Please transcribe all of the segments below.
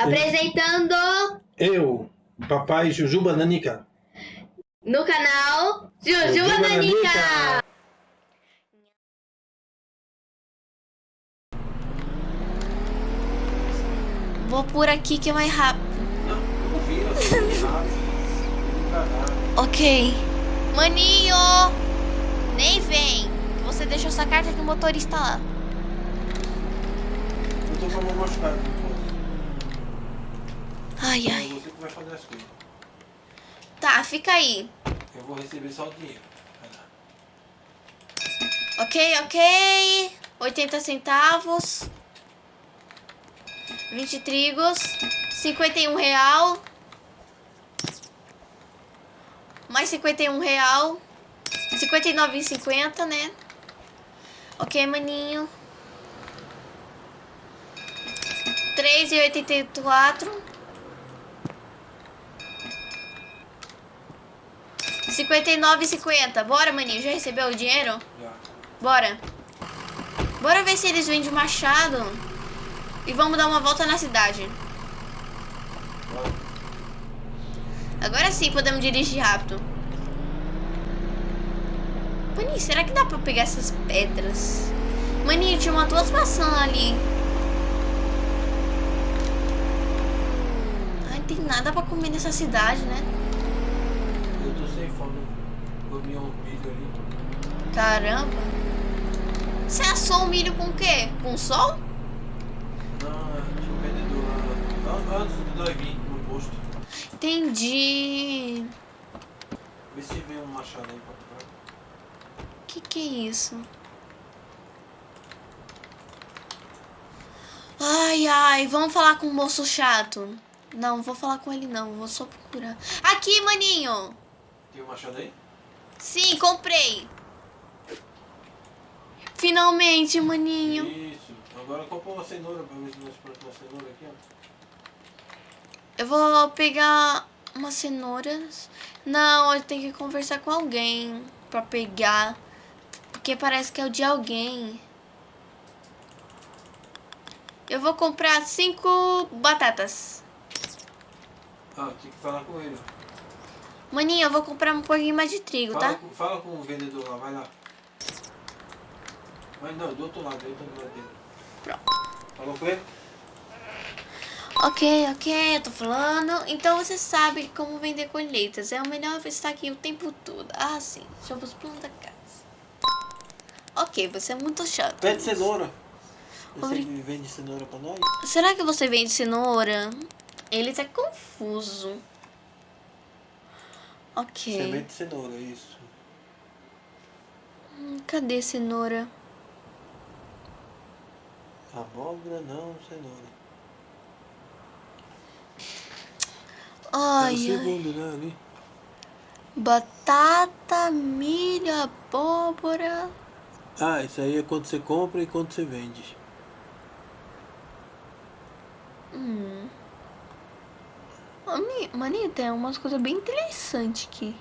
Apresentando Eu, papai Jujuba Nanica. no canal Jujuba Jujuba Nanica. Nanica. Vou por aqui que é mais rápido. Ok. Maninho! Nem vem. Você deixou sua carta de motorista lá. Eu tô com a mão machucada. Ai, É ai. você que vai fazer as coisas. Tá, fica aí. Eu vou receber só o dinheiro. Ok, ok. 80 centavos. 20 trigos. 51 real. Mais 51 real. 59,50, né? Ok, maninho. 3,84. 59,50. Bora, maninho. Já recebeu o dinheiro? Já. Bora. Bora ver se eles vendem machado. E vamos dar uma volta na cidade. Agora sim podemos dirigir rápido. Maninho, será que dá pra pegar essas pedras? Maninho, tinha uma duas maçãs ali. Ai, tem nada pra comer nessa cidade, né? Eu tô sem fome. Comi um milho ali. Caramba. Você assou o milho com o quê? Com sol? Não, tinha um vendedor lá. An- Antes do vir no posto. Entendi. Vê se vem um machado aí pra comprar. Que que é isso? Ai, ai, vamos falar com o moço chato. Não, vou falar com ele não, vou só procurar. Aqui, maninho. Tem um machado aí? Sim, comprei. Finalmente, maninho. Isso. Agora compra uma cenoura pra ver se nós plantamos uma cenoura aqui, ó. Eu vou pegar umas cenouras. Não, eu tenho que conversar com alguém pra pegar. Porque parece que é o de alguém. Eu vou comprar cinco batatas. Ah, tem que falar com ele. Maninho, eu vou comprar um pouquinho mais de trigo, Fala, tá? com, fala com o vendedor lá, vai lá. Mas não, do outro lado, do outro lado dele. Pronto. Falou com ele? Ok, ok, eu tô falando. Então você sabe como vender colheitas. É o melhor estar aqui o tempo todo. Ah, sim. Deixa os planos da casa. Ok, você é muito chato. Pede cenoura. Você Obri- vende cenoura pra nós? Será que você vende cenoura? Ele tá confuso. Ok. Semente de cenoura, isso. Hum, Cadê cenoura? Abóbora não, cenoura. Ai, é segundo, né, ali. Batata, milho, abóbora. Ah, isso aí é quando você compra e quando você vende. Hum. Mani- tem umas coisas bem interessantes aqui.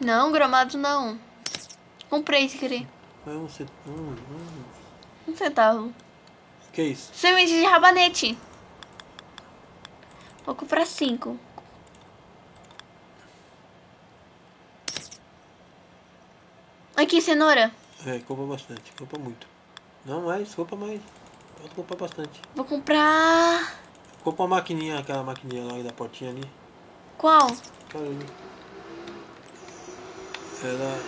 Não, gramado não. Comprei se querer. É um, um... Um centavo. Que isso? Semente de rabanete. Vou comprar cinco. Aqui, cenoura. É, compra bastante, compra muito. Não mais, compra mais. Pode comprar bastante. Vou comprar... Compra uma maquininha, aquela maquininha lá da portinha ali. Qual? Cara, ali. Ela...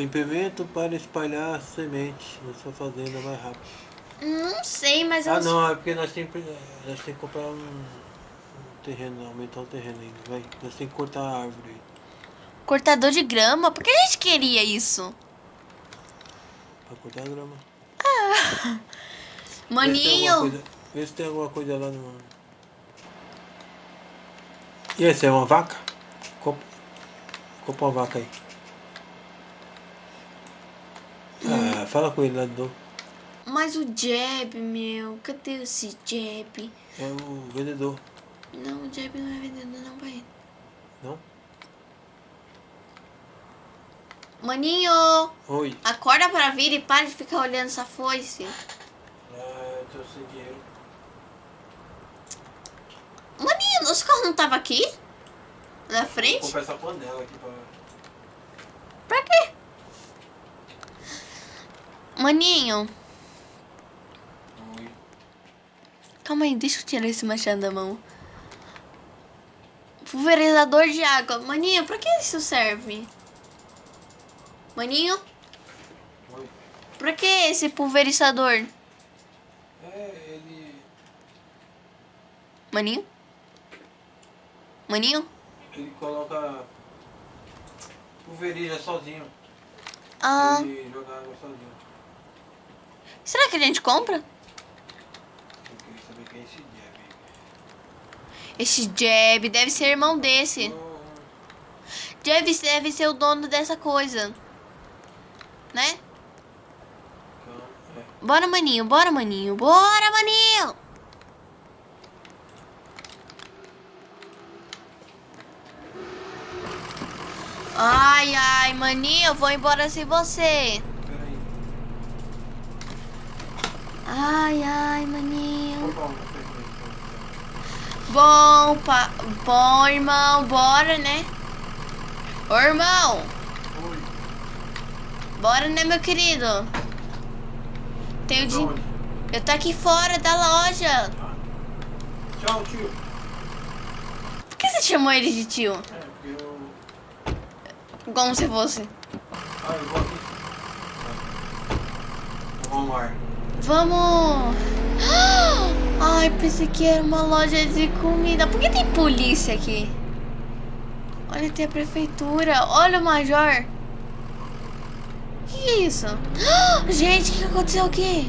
Implemento para espalhar semente na sua fazenda mais rápido. Não sei, mas eu... Ah não, é porque nós temos, nós temos que comprar um, um terreno, aumentar o terreno ainda, vai. Nós temos que cortar a árvore aí. Cortador de grama? Por que a gente queria isso? Pra cortar a grama. Vê se tem alguma Maninho. Vê se tem alguma coisa lá no. E esse é uma vaca? Compra, compra uma vaca aí. Ah, fala com ele lá novo. Mas o Jeb, meu. Cadê esse Jeb? É o vendedor, Não, o Jeb não é vendedor, não, pai. não? Maninho, Oi. acorda pra vir e para de ficar olhando essa foice. Ah, eu tô sem dinheiro. não tava aqui? Na Vou frente? comprar essa panela aqui pra. Pra quê? Maninho, Oi. Calma aí, deixa eu tirar esse machado da mão. Pulverizador de água. Maninho, pra que isso serve? Maninho, Oi. pra que esse pulverizador? É, ele. Maninho? Maninho? Ele coloca. Pulveriza sozinho. Ah, Ele joga água sozinho. será que a gente compra? É esse Jeb. Esse Jeb deve ser irmão desse. Oh, Jeb deve ser o dono dessa coisa. Né? Bora, maninho, bora, maninho, bora, maninho! Ai, ai, maninho, eu vou embora sem você. Ai, ai, maninho. Bom, pa... bom, irmão, bora, né? Ô, irmão, Oi. bora, né, meu querido? Tenho de... Eu tô aqui fora da loja. Tchau, tio. Por que você chamou ele de tio? É, porque eu. Como se fosse. Ah, eu vou aqui. Vamos lá. Vamos! Ai, pensei que era uma loja de comida. Por que tem polícia aqui? Olha, tem a prefeitura. Olha o major. Que que é isso? Gente, o que aconteceu aqui?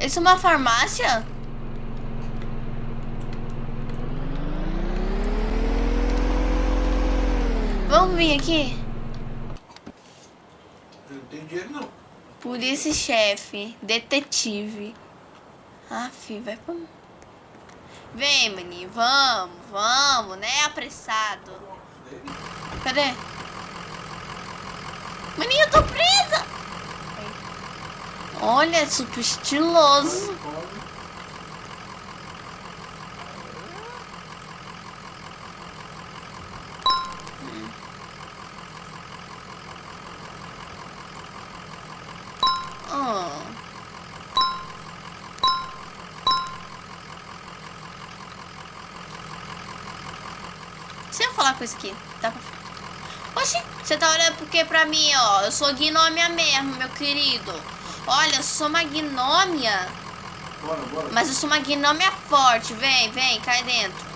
Isso é uma farmácia? Vamos vir aqui? Eu não tenho dinheiro não. Polícia chefe, detetive. Ah, filho, vai pra. Vem, maninho, vamos, vamos, né? Apressado. Cadê? Maninho, eu tô presa! Olha, super estiloso. Oh. Deixa eu falar com isso aqui. Dá pra... Oxi, você tá olhando porque pra mim, ó. Eu sou gnômia mesmo, meu querido. Olha, eu sou uma gnômia. Bora, bora. Mas eu sou uma gnômia forte. Vem, vem, cai dentro.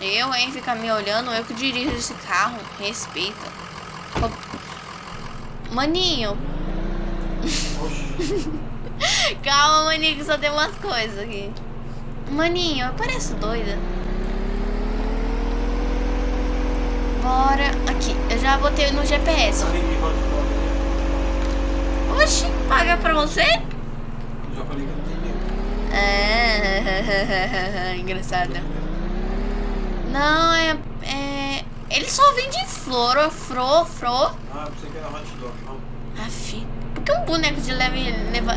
Eu, hein, ficar me olhando. Eu que dirijo esse carro. Respeita. Maninho. Calma, maninho, que só tem umas coisas aqui. Maninho, eu pareço doida. Bora. Aqui, eu já botei no GPS. Tá falar. Oxi, paga pra você? Já falei que não tem. Ah, engraçado. Não, é, é. Ele só vende flor, fro, fro. Ah, você quer hot dog, vamos. Aff, por que um boneco de leve leva.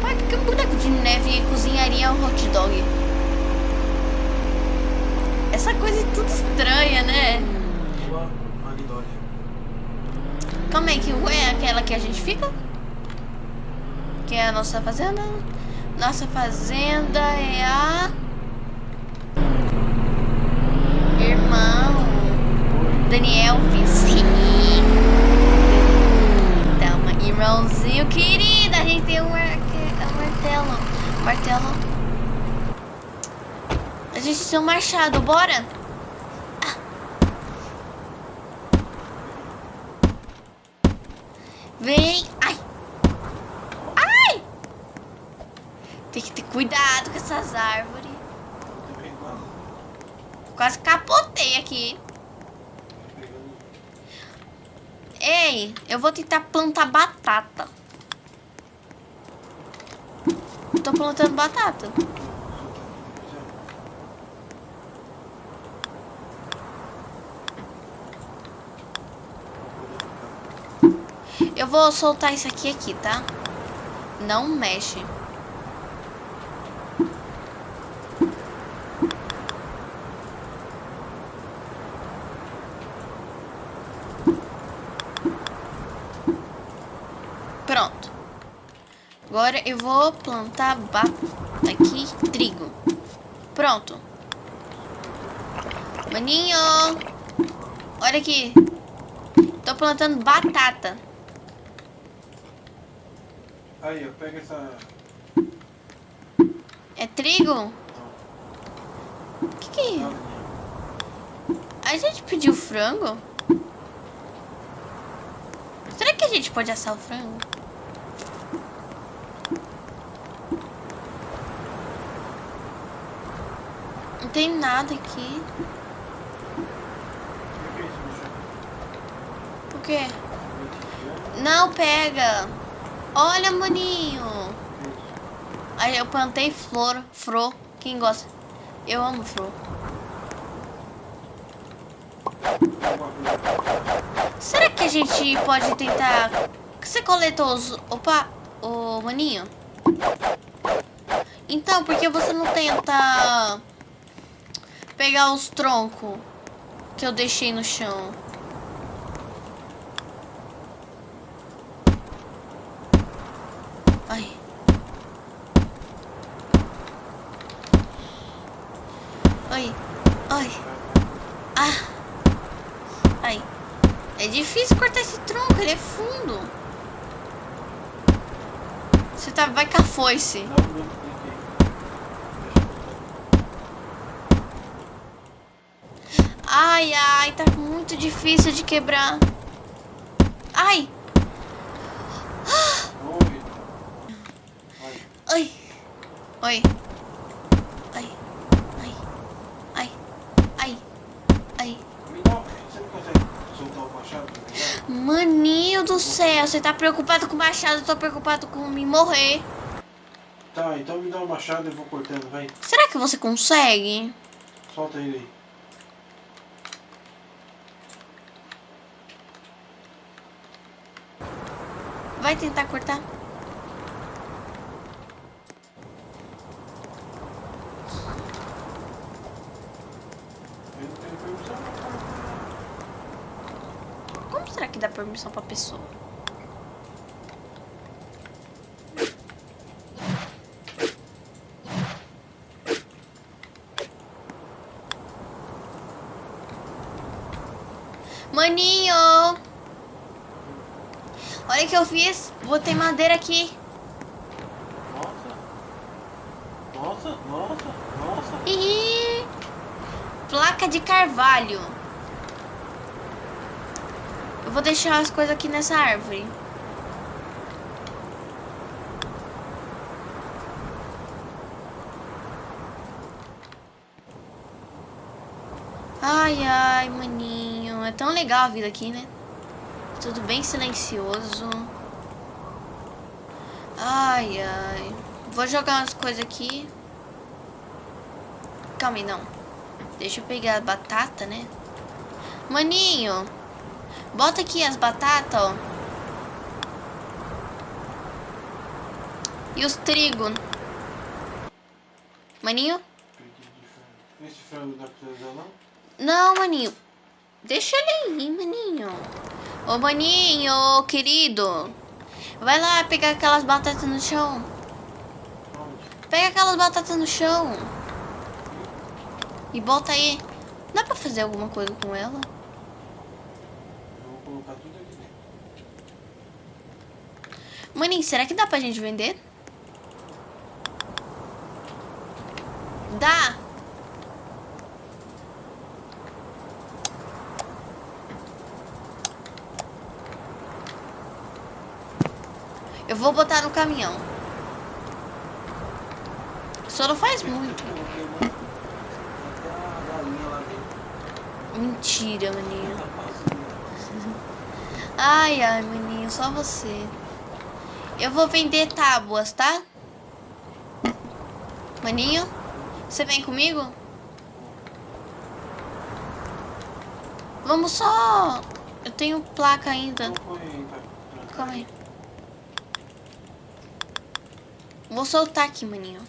Pai, por que um boneco de neve cozinharia um hot dog? Essa coisa é tudo estranha, né? Calma aí, que rua é aquela que a gente fica? Que é a nossa fazenda? Nossa fazenda é a. Irmão. Daniel Vicini. Irmãozinho querido, a gente tem um, um martelo. Martelo. A gente tem um machado, bora? Vem! Ai! Ai! Tem que ter cuidado com essas árvores. Quase capotei aqui. Ei, eu vou tentar plantar batata. Tô plantando batata. Eu vou soltar isso aqui aqui, tá? Não mexe. Agora eu vou plantar batata aqui, trigo. Pronto. Maninho. Olha aqui. Tô plantando batata. Aí, ó, pega essa. É trigo? O que que é? A gente pediu frango? Será que a gente pode assar o frango? Tem nada aqui. Por quê? Não pega. Olha, maninho. Aí eu plantei flor, fro. Quem gosta? Eu amo fro. Será que a gente pode tentar... Você coletou os... Opa, o maninho? Então, por que você não tenta pegar os troncos que eu deixei no chão? Ai. Ai. Ai. Ah. Ai. É difícil cortar esse tronco, ele é fundo. Você tá, vai com a foice. Não, não, não, Ai, ai, tá muito difícil de quebrar. Ai, ai. Oi. Ai, ai, ai, ai, ai. Maninho do céu, você tá preocupado com o machado, eu tô preocupado com me morrer. Tá, então me dá o machado e eu vou cortando, vai. Será que você consegue? Solta ele aí. Vai tentar cortar? Como será que dá permissão pra pessoa? Maninho! Olha o que eu fiz. Botei madeira aqui. Nossa. Nossa, nossa, nossa. Ih, placa de carvalho. Eu vou deixar as coisas aqui nessa árvore. Ai, ai, maninho. É tão legal a vida aqui, né? Tudo bem silencioso. Ai, ai. Vou jogar umas coisas aqui. Calma aí, não. Deixa eu pegar a batata, né? Maninho, bota aqui as batatas, ó. E os trigo. Maninho? Esse frango não dá pra usar não? Não, maninho. Deixa ele aí, maninho. Ô, maninho, querido. Vai lá pegar aquelas batatas no chão. Pega aquelas batatas no chão. E bota aí. Dá pra fazer alguma coisa com ela? Vou colocar tudo aqui dentro. Maninho, será que dá pra gente vender? Dá. Eu vou botar no caminhão. Só não faz muito. Mentira, maninho. Ai, ai, maninho, só você. Eu vou vender tábuas, tá? Maninho, você vem comigo? Vamos só... Eu tenho placa ainda. Calma aí. Vou soltar aqui, maninho.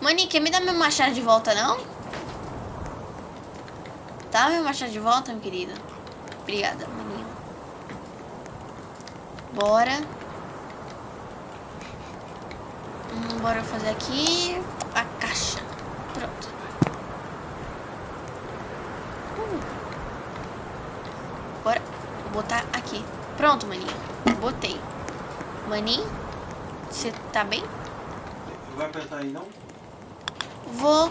Maninho, quer me dar meu machado de volta, não? Tá meu machado de volta, meu querido? Obrigada, maninho. Bora. Hum, bora fazer aqui a caixa. Pronto. Uh. Bora. Botar aqui. Pronto, maninho. Botei. Maninho, você tá bem? Vai apertar aí não? Vou.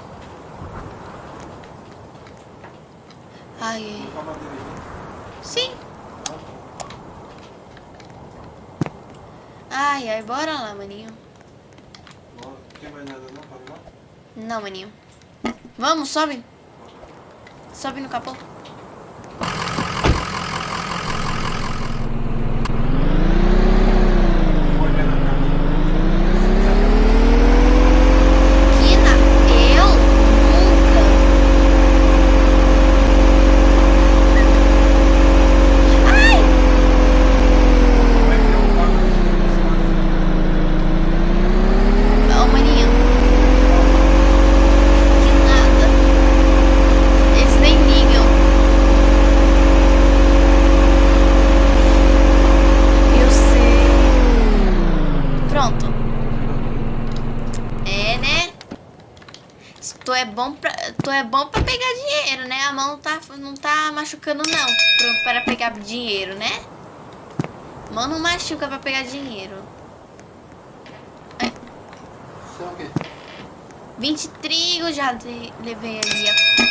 Ai, ai. Sim. Tá. Ai, ai, bora lá, maninho. Bora. Tem mais nada não pra levar? Não, maninho. Vamos, sobe. Sobe no capô. Vou olhar na câmera. Kina, eu nunca. Ai! Vai criar um carro Ó, maninho. Que nada. Eles nem ligam. Eu sei. Pronto. É, né? Tu é bom pra, tu é bom pra pegar dinheiro, né? A mão tá, não tá machucando não pra, para pegar dinheiro, né? Mão não machuca pra pegar dinheiro. Isso é o quê? 20 trigo já le- levei ali. ó.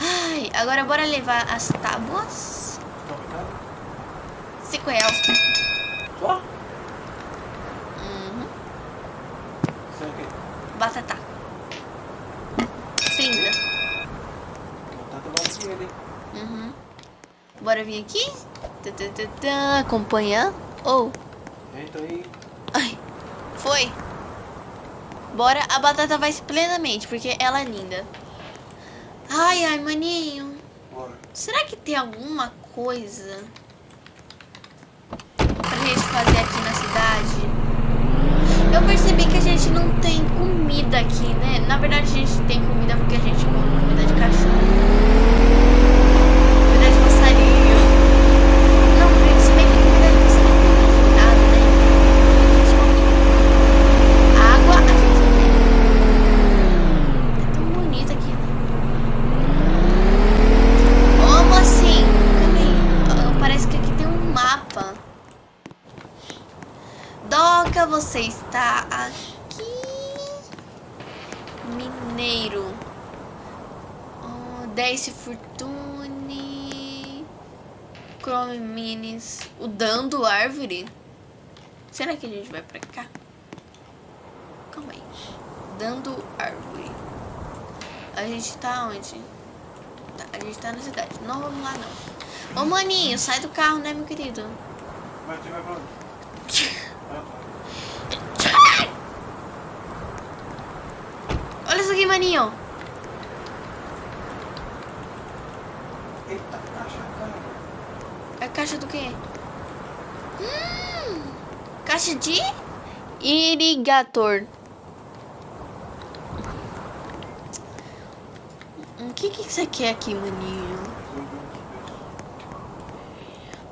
Ai, agora bora levar as tábuas. Tá apertado? 5 reais. Só? Uhum. Isso é o quê? Batata. 30. Batata vale dinheiro, hein? Uhum. Bora vir aqui. Acompanhar. Ou. Entra aí. Ai. Foi. Bora. A batata vai plenamente, porque ela é linda. Ai, ai, maninho. Bora. Será que tem alguma coisa pra gente fazer aqui? Eu percebi que a gente não tem comida aqui, né? Na verdade, a gente tem comida porque a gente come comida de cachorro. Comida de passarinho. Não, porque se bem que comida de passarinho não tem nada, né? A gente come água, a gente tem. É tão bonito aqui, né? Como assim? Calma aí. Ah, Parece que aqui tem um mapa. Doca, você está aqui. Mineiro. Oh, Daisy Fortune. Chrome Minis. O Será que a gente vai pra cá? Calma aí. Dando Árvore. A gente tá onde? Tá, a gente tá na cidade. Não vamos lá, não. Ô, maninho, sai do carro, né, meu querido? Mas vai pra onde? Olha isso aqui, maninho. Eita, caixa, cara. É caixa do quê? Hum, caixa de irrigator. O que que você quer aqui, maninho?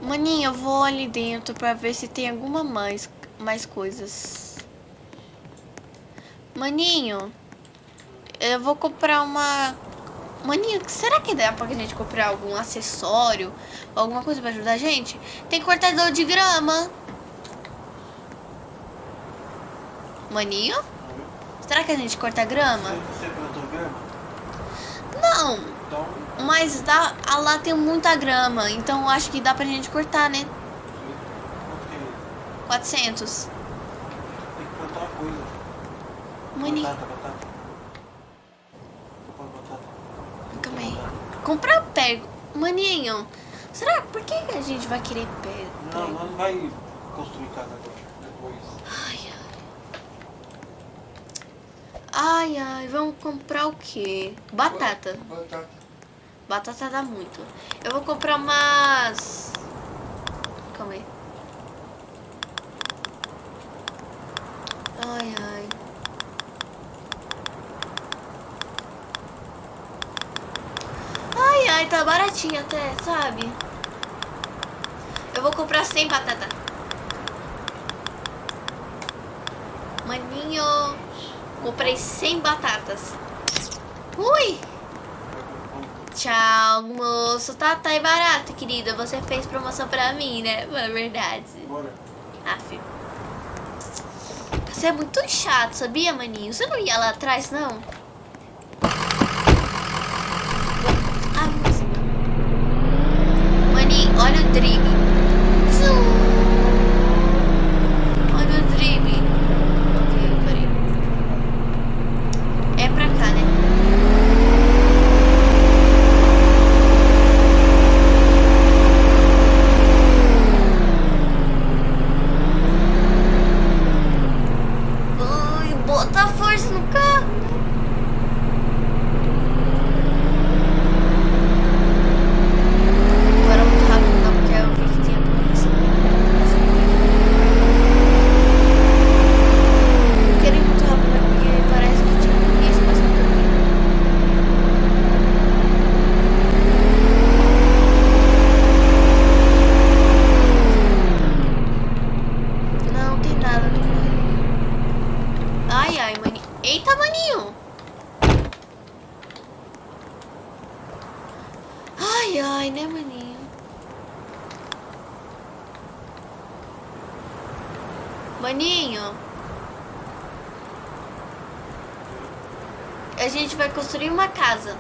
Maninho, eu vou ali dentro pra ver se tem alguma mais, mais coisas. Maninho, eu vou comprar uma... Maninho, será que dá pra gente comprar algum acessório? Alguma coisa pra ajudar a gente? Tem cortador de grama. Maninho, será que a gente corta grama? Você, você plantou grama? Não, Então, mas dá, ah, lá tem muita grama, então acho que dá pra gente cortar, né? quanto que é? 400. Tem que plantar uma coisa. Maninho, Batata, batata. Compra batata. calma aí. Comprar pego. Maninho, será? Por que a gente vai querer pego? Não, não vai construir casa agora. Depois. Ai, ai. Ai, ai, vamos comprar o quê? Batata. Batata. Batata dá muito. Eu vou comprar umas... Calma aí. Ai, ai. Ai, tá baratinho até, sabe? Eu vou comprar 100 batata. Maninho, comprei 100 batatas. Ui! Tchau, moço. Tá, tá aí barato, querida. Você fez promoção pra mim, né? É verdade. Bora. Ah, filho. Você é muito chato, sabia, maninho? Você não ia lá atrás, não? Ah, mas... Maninho, olha o drible. Zum. Olha o drible. Ok, parei. É pra cá, né? Ai, bota força no carro. Agora muito rápido não, porque eu vi que tinha polícia. Eu queria ir muito rápido né, porque parece que tinha polícia, mas não tem. Não tem nada, não tem Ai, ai, maninho. Eita, maninho. Ai, ai, né, maninho? Maninho. A gente vai construir uma casa.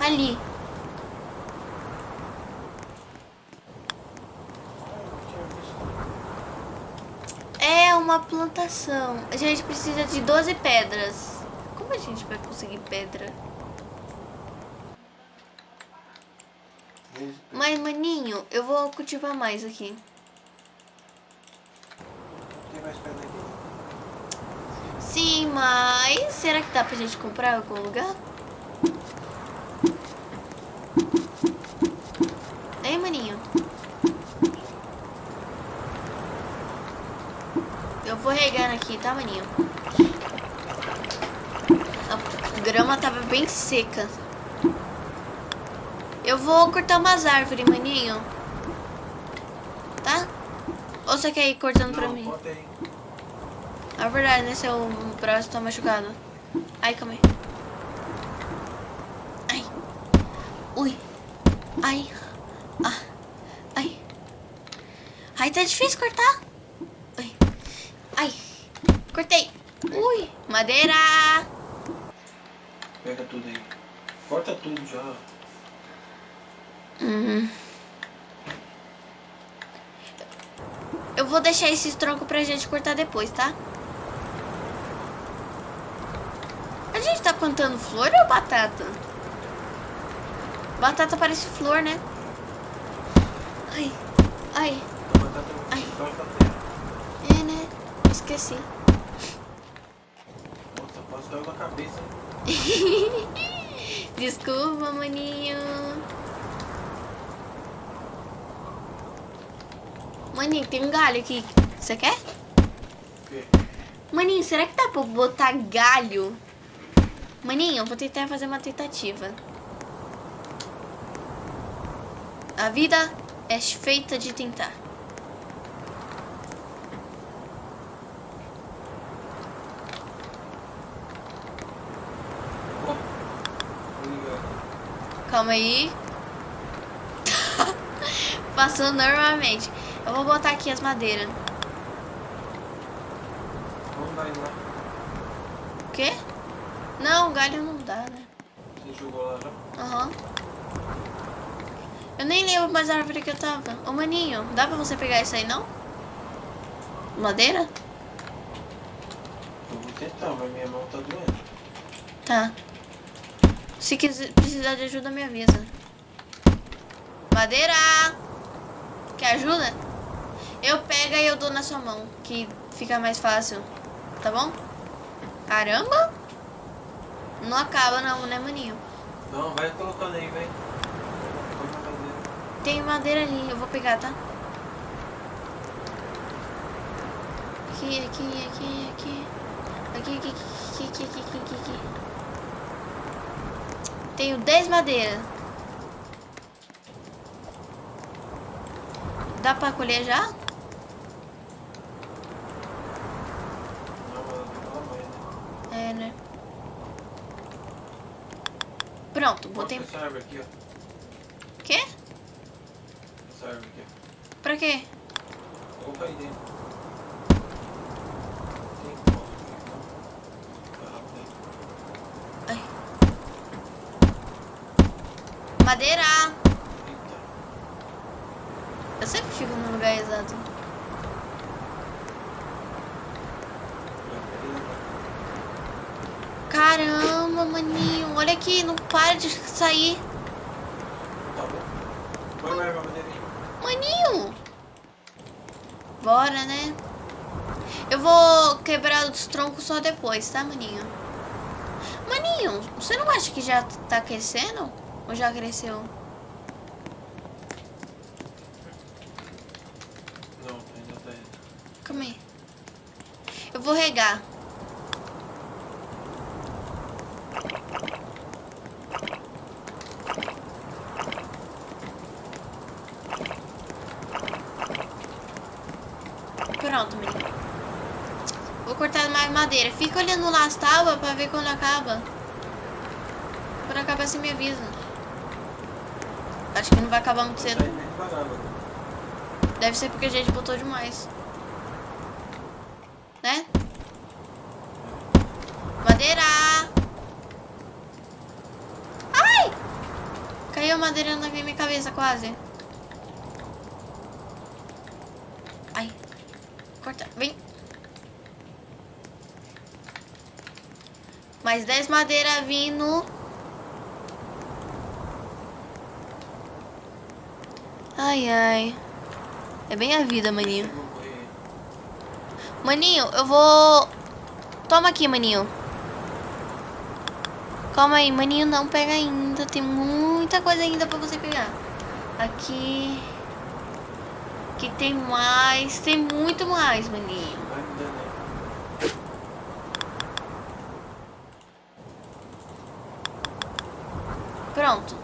Ali. É uma plantação. A gente precisa de 12 pedras. Como a gente vai conseguir pedra? Mas, maninho, eu vou cultivar mais aqui. Tem mais pedra aqui? Sim, mas será que dá pra gente comprar em algum lugar? Ei, maninho. Eu vou regando aqui, tá, maninho? A grama tava bem seca. Eu vou cortar umas árvores, maninho. Tá? Ou você quer ir cortando pra Não, mim? Bota aí. É verdade, né? Seu braço tá machucado. Ai, calma aí. Ai. Ui. Ai. Ah. Ai. Ai, tá difícil cortar. Ai. Ai. Cortei. Ui. Madeira. Pega tudo aí. Corta tudo já. Uhum. Eu vou deixar esses troncos pra gente cortar depois, tá? A gente tá plantando flor ou batata? Batata parece flor, né? Ai, ai, Ai. é, né? Esqueci. Nossa, quase caiu na cabeça. Desculpa, maninho. Maninho, tem um galho aqui. Você quer? Maninho, será que dá pra botar galho? Maninho, eu vou tentar fazer uma tentativa. A vida é feita de tentar. Calma aí. Passou normalmente. Eu vou botar aqui as madeiras. Vamos dar lá. O quê? Não, galho não dá, né? Você jogou lá já? Aham. Eu nem lembro mais a árvore que eu tava. Ô, maninho, dá pra você pegar isso aí, não? Madeira? Eu vou tentar, mas minha mão tá doendo. Tá. Se quiser precisar de ajuda, me avisa. Madeira! Quer ajuda? Eu pego e eu dou na sua mão, que fica mais fácil. Tá bom? Caramba! Não acaba não, né, maninho? Não, vai colocando aí, vem. Tem madeira ali, eu vou pegar, tá? Aqui, aqui, aqui, aqui. Aqui, aqui, aqui, aqui, aqui, aqui, aqui, aqui. Tenho 10 madeiras. Dá pra colher já? Não, mas ela tem pela mãe, né? É, né? Pronto, botei. Aqui, ó. Quê? Essa árvore aqui, Pra quê? Coloca aí dentro. Madeira! Eita. Eu sempre fico no lugar exato. Caramba, maninho. Olha aqui, não para de sair. Maninho! Bora, né? Eu vou quebrar os troncos só depois, tá, maninho? Maninho, você não acha que já tá crescendo? Ou já cresceu? Não, ainda tá aí. Calma aí. Eu vou regar. Pronto, menino. Vou madeira. Fica olhando lá as tábuas pra ver quando acaba. Quando acabar, você me avisa. Acho que não vai acabar muito cedo. Deve ser porque a gente botou demais. Né? Madeira! Ai! Caiu a madeira na minha cabeça quase. Ai. Corta. Vem. Mais 10 madeira vindo. Ai, ai. É bem a vida, maninho. Maninho, eu vou... Toma aqui, maninho. Calma aí, maninho, não pega ainda. Tem muita coisa ainda pra você pegar. Aqui... Aqui tem mais. Tem muito mais, maninho. Vai me dando aí. Pronto.